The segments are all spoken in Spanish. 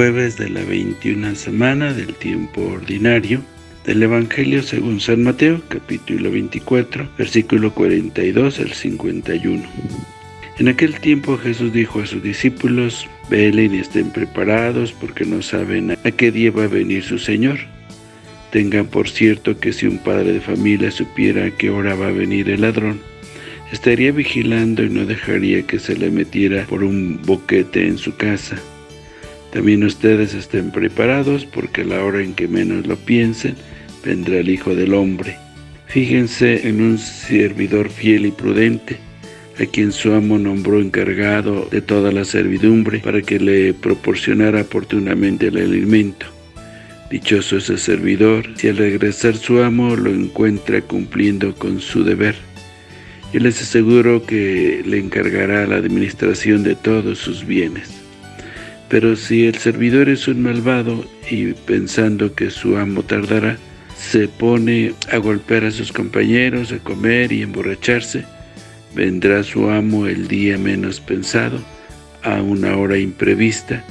jueves de la 21 semana del tiempo ordinario del Evangelio según San Mateo, capítulo 24, versículo 42 al 51. En aquel tiempo Jesús dijo a sus discípulos, Velen y estén preparados porque no saben a qué día va a venir su Señor. Tengan por cierto que si un padre de familia supiera a qué hora va a venir el ladrón, estaría vigilando y no dejaría que se le metiera por un boquete en su casa. También ustedes estén preparados porque a la hora en que menos lo piensen, vendrá el Hijo del Hombre. Fíjense en un servidor fiel y prudente, a quien su amo nombró encargado de toda la servidumbre para que le proporcionara oportunamente el alimento. Dichoso ese servidor, si al regresar su amo lo encuentra cumpliendo con su deber. Yo les aseguro que le encargará la administración de todos sus bienes. Pero si el servidor es un malvado y pensando que su amo tardará, se pone a golpear a sus compañeros, a comer y emborracharse, vendrá su amo el día menos pensado, a una hora imprevista,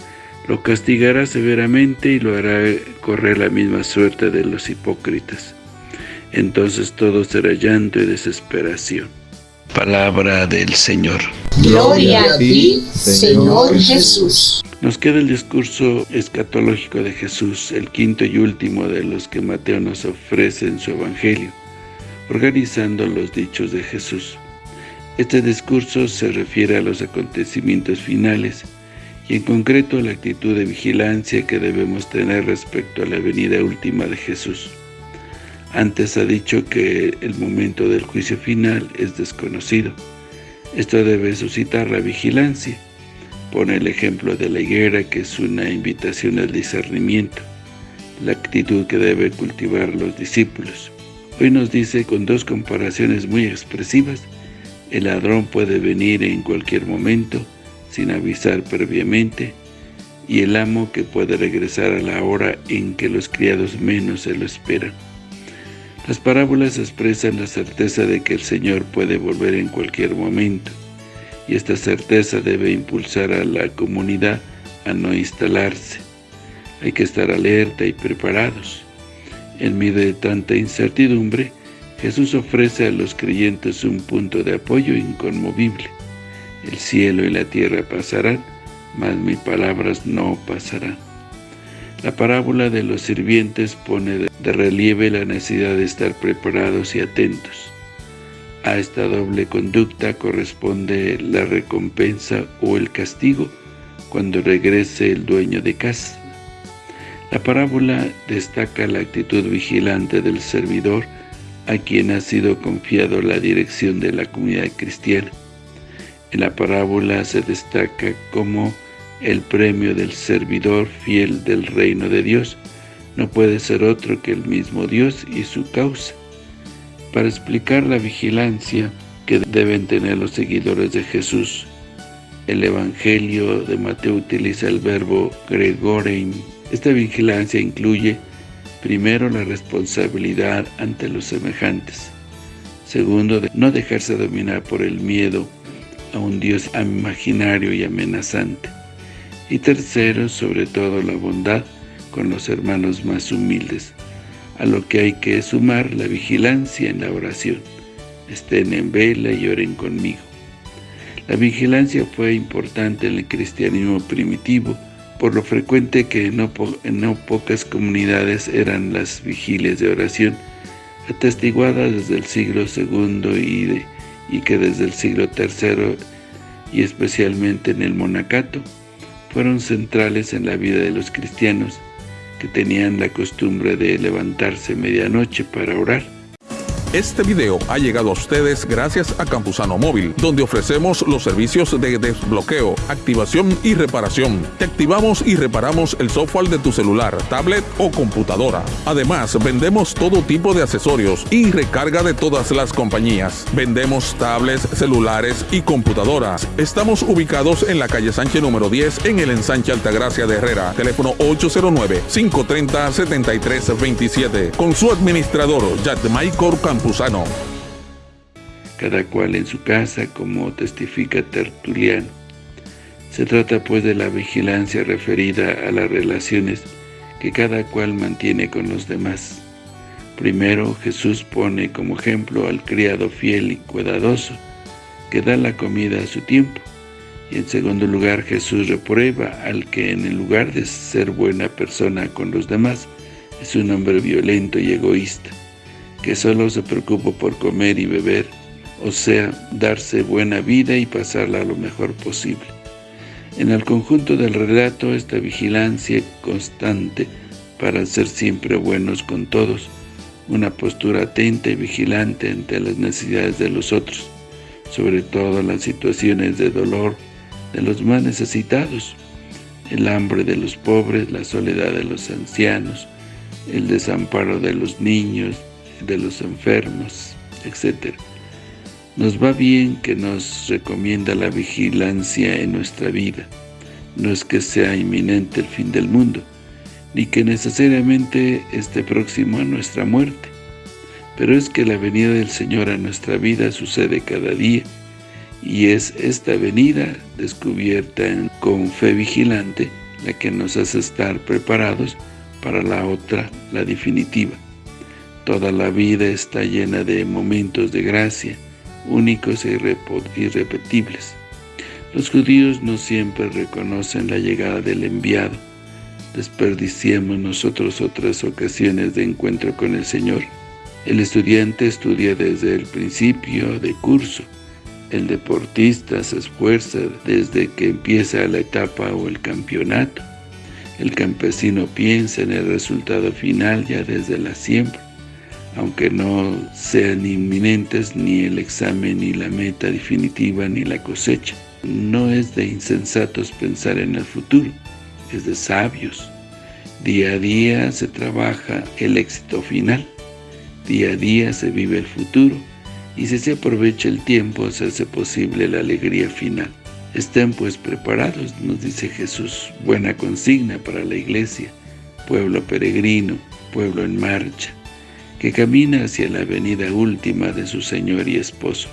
lo castigará severamente y lo hará correr la misma suerte de los hipócritas. Entonces todo será llanto y desesperación. Palabra del Señor. Gloria a ti, Señor Jesús. Nos queda el discurso escatológico de Jesús, el quinto y último de los que Mateo nos ofrece en su Evangelio, organizando los dichos de Jesús. Este discurso se refiere a los acontecimientos finales y en concreto a la actitud de vigilancia que debemos tener respecto a la venida última de Jesús. Antes ha dicho que el momento del juicio final es desconocido. Esto debe suscitar la vigilancia, Pone el ejemplo de la higuera, que es una invitación al discernimiento, la actitud que debe cultivar los discípulos. Hoy nos dice con dos comparaciones muy expresivas, el ladrón puede venir en cualquier momento, sin avisar previamente, y el amo que puede regresar a la hora en que los criados menos se lo esperan. Las parábolas expresan la certeza de que el Señor puede volver en cualquier momento, y esta certeza debe impulsar a la comunidad a no instalarse. Hay que estar alerta y preparados. En medio de tanta incertidumbre, Jesús ofrece a los creyentes un punto de apoyo inconmovible. El cielo y la tierra pasarán, mas mis palabras no pasarán. La parábola de los sirvientes pone de relieve la necesidad de estar preparados y atentos. A esta doble conducta corresponde la recompensa o el castigo cuando regrese el dueño de casa. La parábola destaca la actitud vigilante del servidor a quien ha sido confiado la dirección de la comunidad cristiana. En la parábola se destaca como el premio del servidor fiel del reino de Dios no puede ser otro que el mismo Dios y su causa para explicar la vigilancia que deben tener los seguidores de Jesús. El Evangelio de Mateo utiliza el verbo gregorein. Esta vigilancia incluye, primero, la responsabilidad ante los semejantes. Segundo, no dejarse dominar por el miedo a un Dios imaginario y amenazante. Y tercero, sobre todo, la bondad con los hermanos más humildes a lo que hay que sumar la vigilancia en la oración. Estén en vela y oren conmigo. La vigilancia fue importante en el cristianismo primitivo, por lo frecuente que en no, pocas comunidades eran las vigilias de oración, atestiguadas desde el siglo II y, y que desde el siglo III y especialmente en el monacato, fueron centrales en la vida de los cristianos, que tenían la costumbre de levantarse medianoche para orar. Este video ha llegado a ustedes gracias a Campusano Móvil, donde ofrecemos los servicios de desbloqueo, activación y reparación. Te activamos y reparamos el software de tu celular, tablet o computadora. Además, vendemos todo tipo de accesorios y recarga de todas las compañías. Vendemos tablets, celulares y computadoras. Estamos ubicados en la calle Sánchez número 10 en el ensanche Altagracia de Herrera. Teléfono 809-530-7327. Con su administrador, Michael Cada cual en su casa, como testifica Tertuliano. Se trata pues de la vigilancia referida a las relaciones que cada cual mantiene con los demás. Primero, Jesús pone como ejemplo al criado fiel y cuidadoso, que da la comida a su tiempo. Y en segundo lugar, Jesús reprueba al que en el lugar de ser buena persona con los demás, es un hombre violento y egoísta, que solo se preocupa por comer y beber, o sea, darse buena vida y pasarla lo mejor posible. En el conjunto del relato, esta vigilancia constante para ser siempre buenos con todos, una postura atenta y vigilante ante las necesidades de los otros, sobre todo las situaciones de dolor de los más necesitados, el hambre de los pobres, la soledad de los ancianos, el desamparo de los niños, de los enfermos, etc. Nos va bien que nos recomienda la vigilancia en nuestra vida. No es que sea inminente el fin del mundo, ni que necesariamente esté próximo a nuestra muerte. Pero es que la venida del Señor a nuestra vida sucede cada día, y es esta venida descubierta con fe vigilante la que nos hace estar preparados para la otra, la definitiva. Toda la vida está llena de momentos de gracia, únicos e irrepetibles. Los judíos no siempre reconocen la llegada del enviado. Desperdiciemos nosotros otras ocasiones de encuentro con el Señor. El estudiante estudia desde el principio de curso. El deportista se esfuerza desde que empieza la etapa o el campeonato. El campesino piensa en el resultado final ya desde la siembra, aunque no sean inminentes ni el examen ni la meta definitiva ni la cosecha. No es de insensatos pensar en el futuro, es de sabios. Día a día se trabaja el éxito final, día a día se vive el futuro, y si se aprovecha el tiempo se hace posible la alegría final. Estén pues preparados, nos dice Jesús, buena consigna para la iglesia, pueblo peregrino, pueblo en marcha, que camina hacia la venida última de su Señor y Esposo.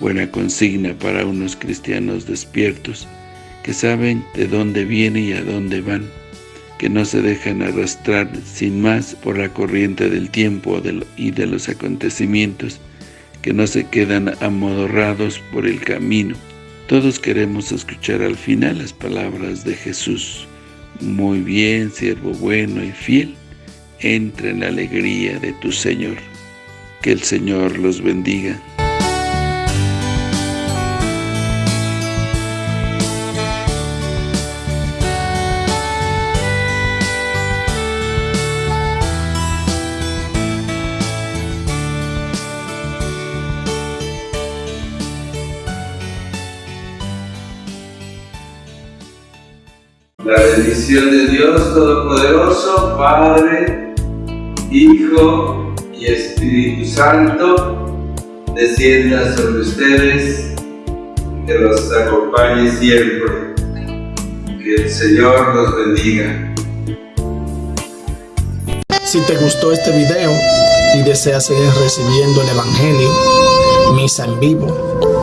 Buena consigna para unos cristianos despiertos, que saben de dónde viene y a dónde van, que no se dejan arrastrar sin más por la corriente del tiempo y de los acontecimientos, que no se quedan amodorrados por el camino, todos queremos escuchar al final las palabras de Jesús. Muy bien, siervo bueno y fiel, entra en la alegría de tu Señor. Que el Señor los bendiga. La bendición de Dios Todopoderoso, Padre, Hijo y Espíritu Santo, descienda sobre ustedes, que los acompañe siempre. Que el Señor los bendiga. Si te gustó este video y deseas seguir recibiendo el Evangelio, misa en vivo,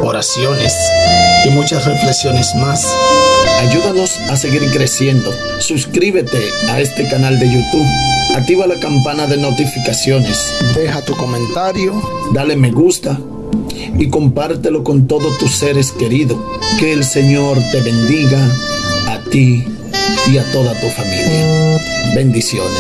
oraciones y muchas reflexiones más, Ayúdanos a seguir creciendo. Suscríbete a este canal de YouTube. Activa la campana de notificaciones. Deja tu comentario. Dale me gusta. Y compártelo con todos tus seres queridos. Que el Señor te bendiga a ti y a toda tu familia. Bendiciones.